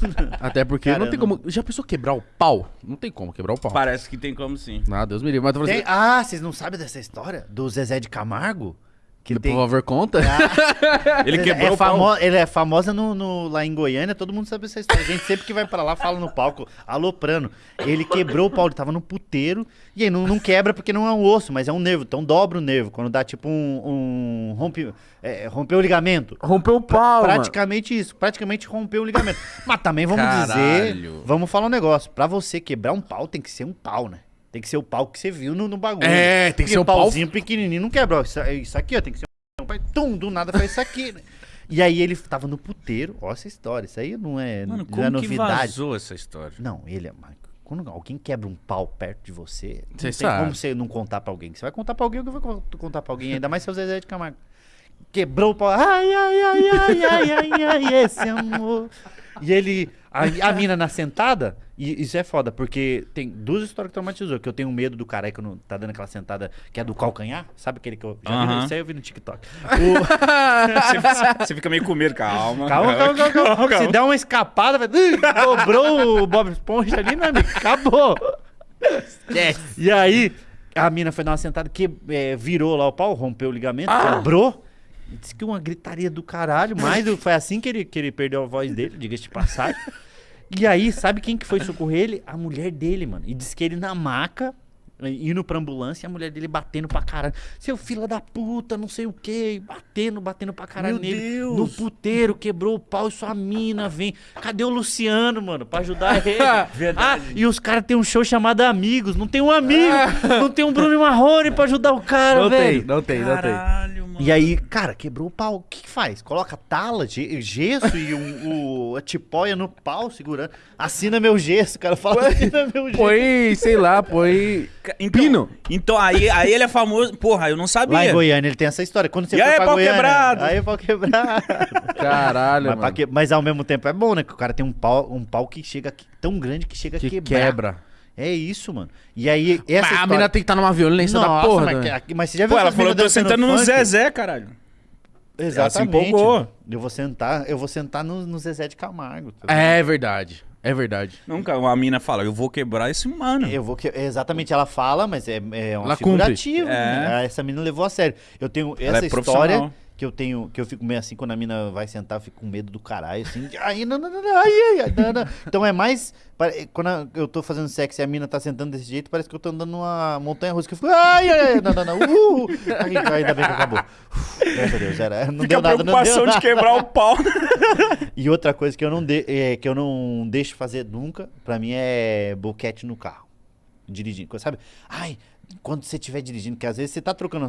Até porque Cara, não tem como. Já pensou quebrar o pau? Não tem como quebrar o pau. Parece que tem como sim. Ah, Deus me livre. Mas tô falando Tem- Ah, vocês não sabem dessa história? Do Zezé de Camargo? Que assim, tem... favor, conta. Ele é, quebrou é o pau. famo... Ele é famosa no, no- lá em Goiânia, todo mundo sabe essa história. A gente sempre que vai pra lá fala no palco, aloprando. Ele quebrou o pau, ele tava no puteiro. E aí não, não quebra porque não é um osso, mas é um nervo. Então dobra o nervo. Quando dá tipo um. um rompe, é, rompeu o ligamento. Rompeu o pau, mano. Praticamente isso, praticamente rompeu o ligamento. Mas também vamos Caralho. dizer, vamos falar um negócio. Pra você quebrar um pau, tem que ser um pau, né? Tem que ser o pau que você viu no, no bagulho. É, tem que Porque ser um pau- pauzinho pequenininho, não quebra. ó, Isso, isso aqui, ó, tem que ser um pai, tum, do nada faz isso aqui, né? E aí ele tava no puteiro, ó essa história, isso aí não é, Mano, não como é que novidade. vazou essa história? Não, ele é. Quando alguém quebra um pau perto de você, não Cê tem sabe. como você não contar pra alguém. Você vai contar pra alguém, alguém vai contar pra alguém, ainda mais seu Zezé de Camargo. Quebrou o pau. Ai, ai, ai, ai, ai, ai, ai, esse amor. E ele. A, a mina na sentada, e isso é foda, porque tem duas histórias que traumatizou. Que eu tenho medo do cara que não tá dando aquela sentada que é do calcanhar. Sabe aquele que eu. Já vi, isso aí eu vi no TikTok. O- você, você fica meio com medo, calma. Calma, calma, calma, calma. Se der uma escapada, vai... Dobrou o Bob Esponja ali, meu amigo. Acabou. E aí, a mina foi dar uma sentada que é, virou lá o pau, rompeu o ligamento, quebrou. Disse que uma gritaria do caralho, mas foi assim que ele, que ele perdeu a voz dele, diga-se de passagem. E aí, sabe quem que foi socorrer ele? A mulher dele, mano. E disse que ele na maca, indo pra ambulância, e a mulher dele batendo pra caralho. Seu filho da puta, não sei o quê. Batendo, batendo pra caralho Meu nele. Deus. No puteiro, quebrou o pau e sua mina vem. Cadê o Luciano, mano, pra ajudar ele? Verdade. Ah, e os caras têm um show chamado Amigos. Não tem um amigo, não tem um Bruno Marrone pra ajudar o cara, Não velho. tem, não tem, não tem. Caralho, mano. E aí, cara, quebrou o pau. O que, que faz? Coloca tala, ge- gesso e um, o, a tipóia no pau segurando. Assina meu gesso, cara. Fala, assina meu gesso. Põe, sei lá, põe. Então, Pino. Então, aí, aí ele é famoso. Porra, eu não sabia. Lá em Goiânia ele tem essa história. Quando você E aí, pra pau Goiânia, quebrado? Aí, pau quebrado. Caralho, mas, mano. que- mas ao mesmo tempo é bom, né? Que o cara tem um pau, um pau que chega tão grande que chega a Que quebrar. quebra. É isso, mano. E aí, essa Mas a história... mina tem que estar numa violência da Nossa, porra. mas, né? mas você já viu Pô, ela falou, eu tô sentando no funk? Zezé, caralho. Exatamente. Ela. Eu vou sentar, eu vou sentar no, no Zezé de Camargo. tá É verdade. É verdade. Nunca uma mina fala, eu vou quebrar esse mano. Eu vou que exatamente ela fala, mas é, é uma Ela figurativa. É. né? Essa mina levou a sério. Eu tenho Ela essa é história profissional. Que eu tenho, que eu fico meio assim quando a mina vai sentar, eu fico com medo do caralho, assim. Ai, não, não, não, ai, ai, não, não. Então é mais quando eu tô fazendo sexo e a mina tá sentando desse jeito, parece que eu tô andando numa montanha russa que eu fico, ai, ai, não, não, não. Uh, ai, ainda bem que acabou. Graças a Deus, era, não Fica deu nada, não deu nada. de quebrar o pau. E outra coisa que eu não, de, é, que eu não deixo fazer nunca, pra mim é boquete no carro. Dirigindo. Sabe? Ai, quando você estiver dirigindo, que às vezes você tá trocando